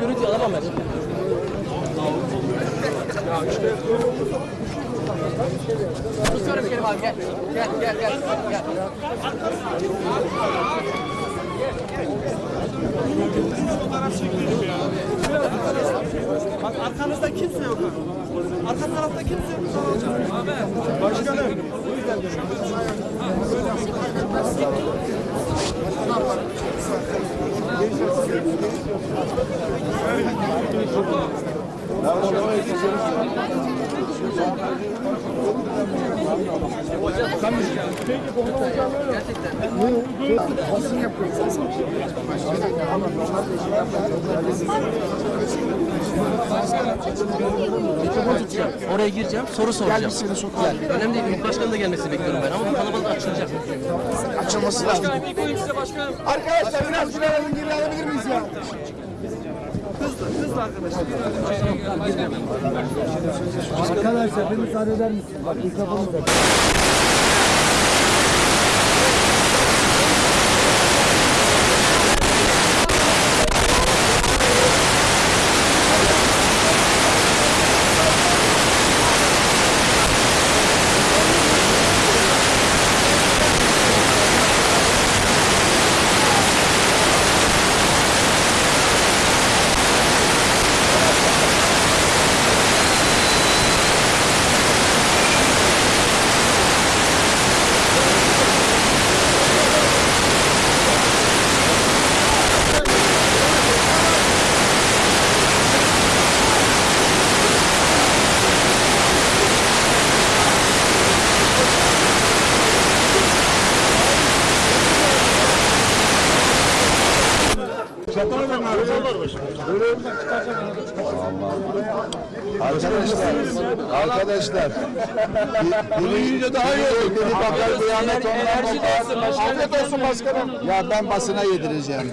Görüntü alamam ben. Tutuyorum Kerim abi gel. Gel gel gel. gel. Bak arkanızda kimse yok. Arka tarafta kimse yok. Başkanım. Thank you. Oraya gireceğim, soru soracağım. Gel seni sokağa. Önemli değil, İl başkanı da gelmesini bekliyorum ben ama bu kalabalık açılacak. Açılması lazım. Arkadaşlar biraz şuraya alın geri alabilir miyiz ya? Arkadaşlar bir müsaade eder misiniz? Bak mikrofonum da. Arkadaşlar, arkadaşlar. Bunu yiyince daha iyi olur. Beni bakar kıyamet ondan Afiyet olsun başkanım. Ya ben basına yedireceğim.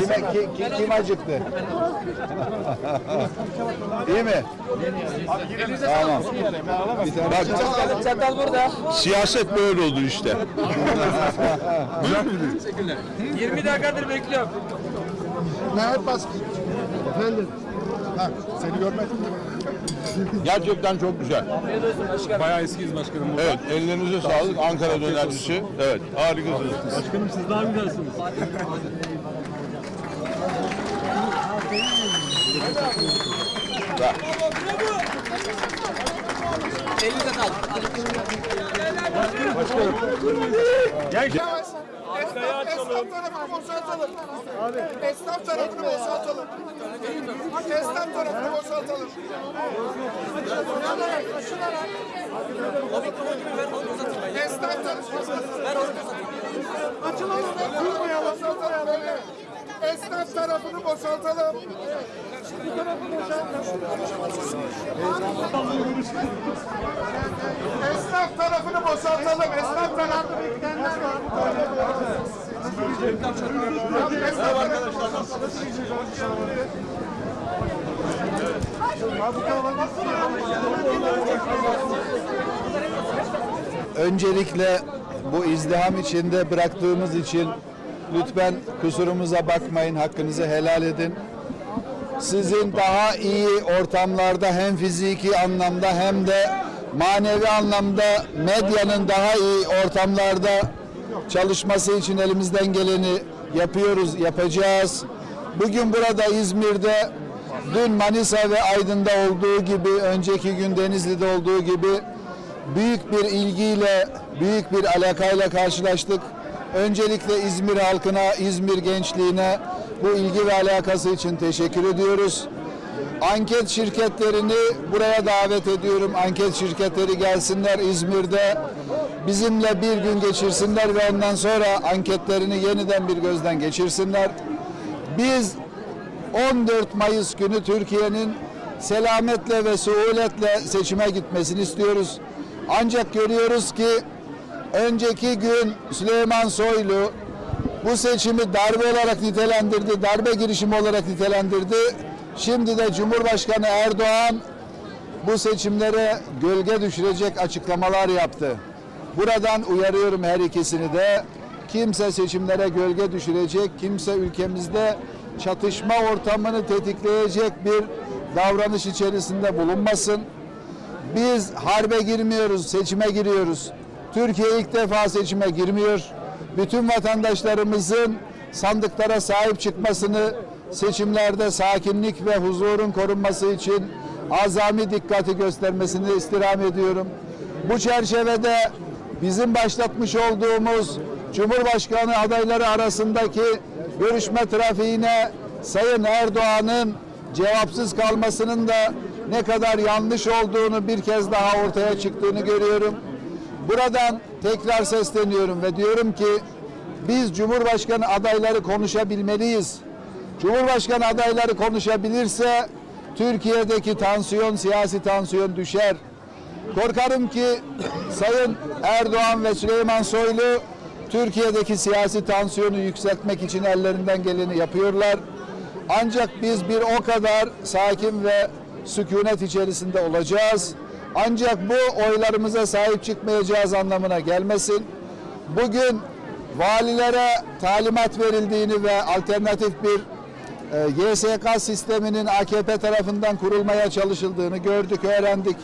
Kime, ki, ki- kim acıktı? İyi mi? Tamam. Bak, Çatal burada. siyaset böyle oldu işte. 20 dakikadır bekliyorum. Mehmet Baskın. Efendim. Ha, seni görmedim. Gerçekten çok güzel. Bayağı eskiyiz başkanım. Evet, ellerinize sağlık. Ankara dönercisi. Evet, harikasınız. Başkanım siz daha güzelsiniz. Elinize sağlık. Esnaf tarafını boşaltalım. Esnaf tarafını boşaltalım. Esnaf tarafını boşaltalım. Esnaf tarafını Açılalım. Durmayalım. Boşaltalım böyle. Esnaf tarafını boşaltalım. Bu tarafı boşaltalım. Esnaf tarafını boşaltalım. Esnaf tarafını bitenler var. Öncelikle bu izdiham içinde bıraktığımız için lütfen kusurumuza bakmayın, hakkınızı helal edin. Sizin daha iyi ortamlarda hem fiziki anlamda hem de manevi anlamda medyanın daha iyi ortamlarda çalışması için elimizden geleni yapıyoruz, yapacağız. Bugün burada İzmir'de, dün Manisa ve Aydın'da olduğu gibi, önceki gün Denizli'de olduğu gibi büyük bir ilgiyle, büyük bir alakayla karşılaştık. Öncelikle İzmir halkına, İzmir gençliğine bu ilgi ve alakası için teşekkür ediyoruz. Anket şirketlerini buraya davet ediyorum. Anket şirketleri gelsinler İzmir'de bizimle bir gün geçirsinler ve ondan sonra anketlerini yeniden bir gözden geçirsinler. Biz 14 Mayıs günü Türkiye'nin selametle ve suhuletle seçime gitmesini istiyoruz. Ancak görüyoruz ki önceki gün Süleyman Soylu bu seçimi darbe olarak nitelendirdi, darbe girişimi olarak nitelendirdi. Şimdi de Cumhurbaşkanı Erdoğan bu seçimlere gölge düşürecek açıklamalar yaptı. Buradan uyarıyorum her ikisini de kimse seçimlere gölge düşürecek, kimse ülkemizde çatışma ortamını tetikleyecek bir davranış içerisinde bulunmasın. Biz harbe girmiyoruz, seçime giriyoruz. Türkiye ilk defa seçime girmiyor. Bütün vatandaşlarımızın sandıklara sahip çıkmasını, seçimlerde sakinlik ve huzurun korunması için azami dikkati göstermesini istirham ediyorum. Bu çerçevede bizim başlatmış olduğumuz Cumhurbaşkanı adayları arasındaki görüşme trafiğine Sayın Erdoğan'ın cevapsız kalmasının da ne kadar yanlış olduğunu bir kez daha ortaya çıktığını görüyorum. Buradan tekrar sesleniyorum ve diyorum ki biz Cumhurbaşkanı adayları konuşabilmeliyiz. Cumhurbaşkanı adayları konuşabilirse Türkiye'deki tansiyon, siyasi tansiyon düşer. Korkarım ki Sayın Erdoğan ve Süleyman Soylu Türkiye'deki siyasi tansiyonu yükseltmek için ellerinden geleni yapıyorlar. Ancak biz bir o kadar sakin ve sükunet içerisinde olacağız. Ancak bu oylarımıza sahip çıkmayacağız anlamına gelmesin. Bugün valilere talimat verildiğini ve alternatif bir e, YSK sisteminin AKP tarafından kurulmaya çalışıldığını gördük, öğrendik.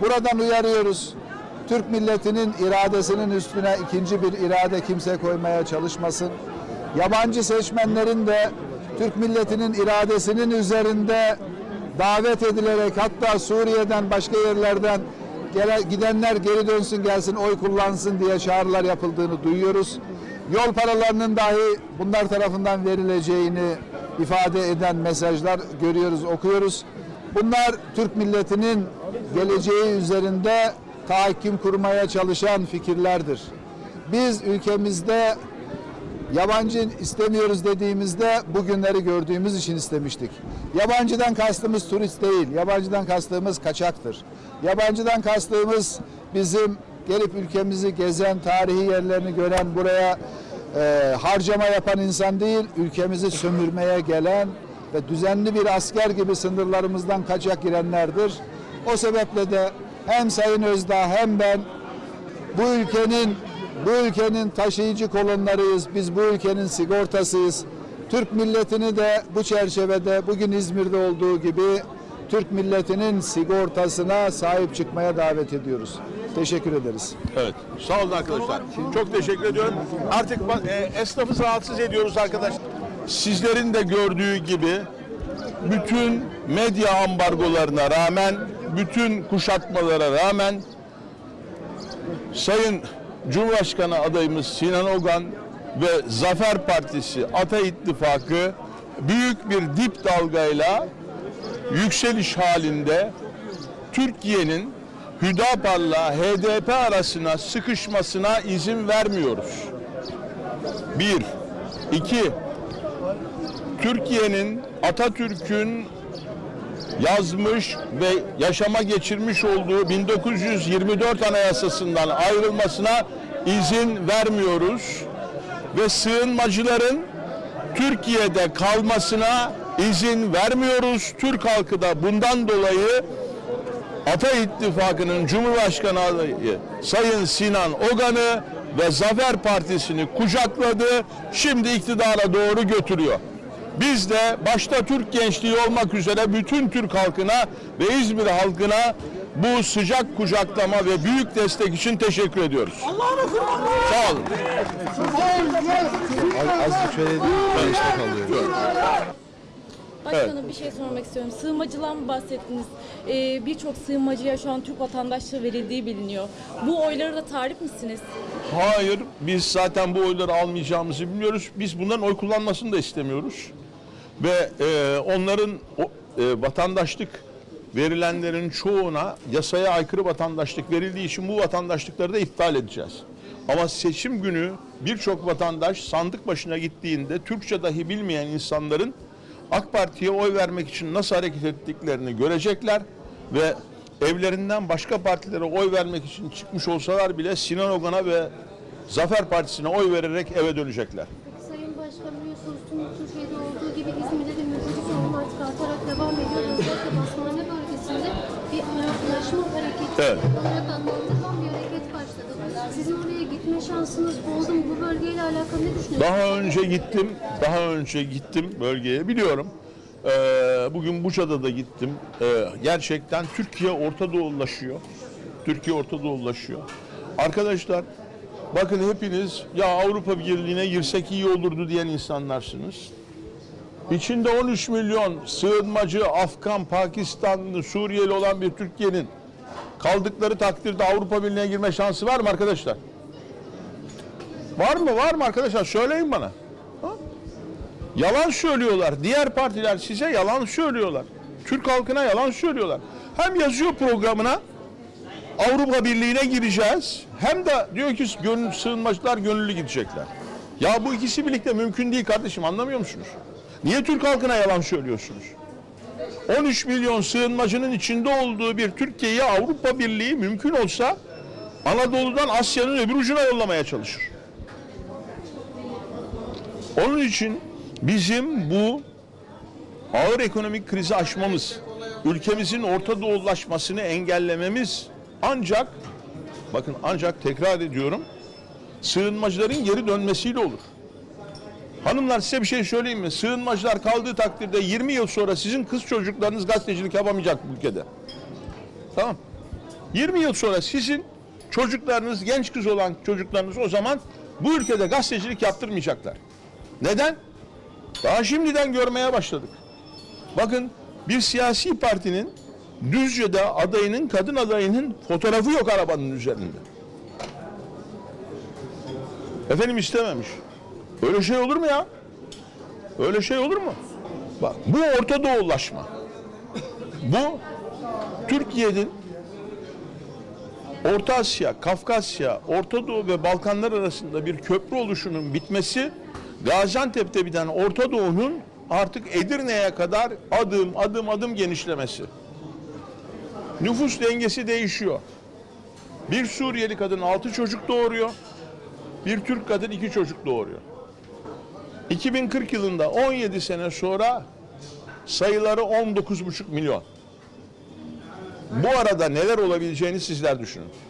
Buradan uyarıyoruz. Türk milletinin iradesinin üstüne ikinci bir irade kimse koymaya çalışmasın. Yabancı seçmenlerin de Türk milletinin iradesinin üzerinde davet edilerek hatta Suriye'den başka yerlerden gidenler geri dönsün gelsin oy kullansın diye çağrılar yapıldığını duyuyoruz. Yol paralarının dahi bunlar tarafından verileceğini ifade eden mesajlar görüyoruz, okuyoruz. Bunlar Türk milletinin geleceği üzerinde tahakküm kurmaya çalışan fikirlerdir. Biz ülkemizde yabancı istemiyoruz dediğimizde bugünleri gördüğümüz için istemiştik. Yabancıdan kastımız turist değil, yabancıdan kastımız kaçaktır. Yabancıdan kastımız bizim gelip ülkemizi gezen, tarihi yerlerini gören, buraya e, harcama yapan insan değil, ülkemizi sömürmeye gelen ve düzenli bir asker gibi sınırlarımızdan kaçak girenlerdir. O sebeple de hem Sayın Özdağ hem ben bu ülkenin bu ülkenin taşıyıcı kolonlarıyız. Biz bu ülkenin sigortasıyız. Türk milletini de bu çerçevede bugün İzmir'de olduğu gibi Türk milletinin sigortasına sahip çıkmaya davet ediyoruz. Teşekkür ederiz. Evet. Sağ olun arkadaşlar. Çok teşekkür ediyorum. Artık e, esnafı rahatsız ediyoruz arkadaşlar. Sizlerin de gördüğü gibi bütün medya ambargolarına rağmen, bütün kuşatmalara rağmen Sayın Cumhurbaşkanı adayımız Sinan Ogan ve Zafer Partisi Ata İttifakı büyük bir dip dalgayla yükseliş halinde Türkiye'nin Hüdapar'la HDP arasına sıkışmasına izin vermiyoruz. Bir. iki. Türkiye'nin Atatürk'ün yazmış ve yaşama geçirmiş olduğu 1924 Anayasası'ndan ayrılmasına izin vermiyoruz. Ve sığınmacıların Türkiye'de kalmasına izin vermiyoruz. Türk halkı da bundan dolayı Ata İttifakı'nın Cumhurbaşkanı adayı Sayın Sinan Ogan'ı ve Zafer Partisi'ni kucakladı. Şimdi iktidara doğru götürüyor. Biz de başta Türk gençliği olmak üzere bütün Türk halkına ve İzmir halkına bu sıcak kucaklama ve büyük destek için teşekkür ediyoruz. Sağ olun. Azıcık şöyle kalıyor. Başkanım bir şey sormak istiyorum. Sığınmacıdan mı bahsettiniz? Ee, Birçok sığınmacıya şu an Türk vatandaşlığı verildiği biliniyor. Bu oyları da tarif misiniz? Hayır, biz zaten bu oyları almayacağımızı biliyoruz. Biz bunların oy kullanmasını da istemiyoruz. Ve e, onların o, e, vatandaşlık verilenlerin çoğuna yasaya aykırı vatandaşlık verildiği için bu vatandaşlıkları da iptal edeceğiz. Ama seçim günü birçok vatandaş sandık başına gittiğinde Türkçe dahi bilmeyen insanların AK Parti'ye oy vermek için nasıl hareket ettiklerini görecekler ve evlerinden başka partilere oy vermek için çıkmış olsalar bile Sinan Ogan'a ve Zafer Partisi'ne oy vererek eve dönecekler. Tüm Türkiye'de olduğu gibi İzmir'de de mülteci sorunu artık artarak devam ediyor. Özellikle Basmane bölgesinde bir Araplaşma hareketi Evet. olarak adlandırılan bir hareket başladı. Sizin oraya gitme şansınız oldu mu? Bu bölgeyle alakalı alakalı ne düşünüyorsunuz? Daha önce gittim, daha önce gittim bölgeye biliyorum. Ee, bugün Buca'da da gittim. Ee, gerçekten Türkiye Orta Doğulaşıyor. Türkiye Orta Doğulaşıyor. Arkadaşlar bakın hepiniz ya Avrupa Birliği'ne girsek iyi olurdu diyen insanlarsınız. İçinde 13 milyon sığınmacı, Afgan, Pakistanlı, Suriyeli olan bir Türkiye'nin kaldıkları takdirde Avrupa Birliği'ne girme şansı var mı arkadaşlar? Var mı? Var mı arkadaşlar? Söyleyin bana. Ha? Yalan söylüyorlar. Diğer partiler size yalan söylüyorlar. Türk halkına yalan söylüyorlar. Hem yazıyor programına Avrupa Birliği'ne gireceğiz. Hem de diyor ki gönül, sığınmacılar gönüllü gidecekler. Ya bu ikisi birlikte mümkün değil kardeşim anlamıyor musunuz? Niye Türk halkına yalan söylüyorsunuz? 13 milyon sığınmacının içinde olduğu bir Türkiye'yi Avrupa Birliği mümkün olsa Anadolu'dan Asya'nın öbür ucuna yollamaya çalışır. Onun için bizim bu ağır ekonomik krizi aşmamız, ülkemizin Orta Doğulaşmasını engellememiz ancak bakın ancak tekrar ediyorum sığınmacıların geri dönmesiyle olur. Hanımlar size bir şey söyleyeyim mi? Sığınmacılar kaldığı takdirde 20 yıl sonra sizin kız çocuklarınız gazetecilik yapamayacak bu ülkede. Tamam. 20 yıl sonra sizin çocuklarınız, genç kız olan çocuklarınız o zaman bu ülkede gazetecilik yaptırmayacaklar. Neden? Daha şimdiden görmeye başladık. Bakın bir siyasi partinin Düzce'de adayının, kadın adayının fotoğrafı yok arabanın üzerinde. Efendim istememiş. Öyle şey olur mu ya? Öyle şey olur mu? Bak bu Orta Doğulaşma. Bu Türkiye'nin Orta Asya, Kafkasya, Orta Doğu ve Balkanlar arasında bir köprü oluşunun bitmesi Gaziantep'te biten Orta Doğu'nun artık Edirne'ye kadar adım adım adım genişlemesi. Nüfus dengesi değişiyor. Bir Suriyeli kadın altı çocuk doğuruyor. Bir Türk kadın iki çocuk doğuruyor. 2040 yılında 17 sene sonra sayıları 19,5 milyon. Bu arada neler olabileceğini sizler düşünün.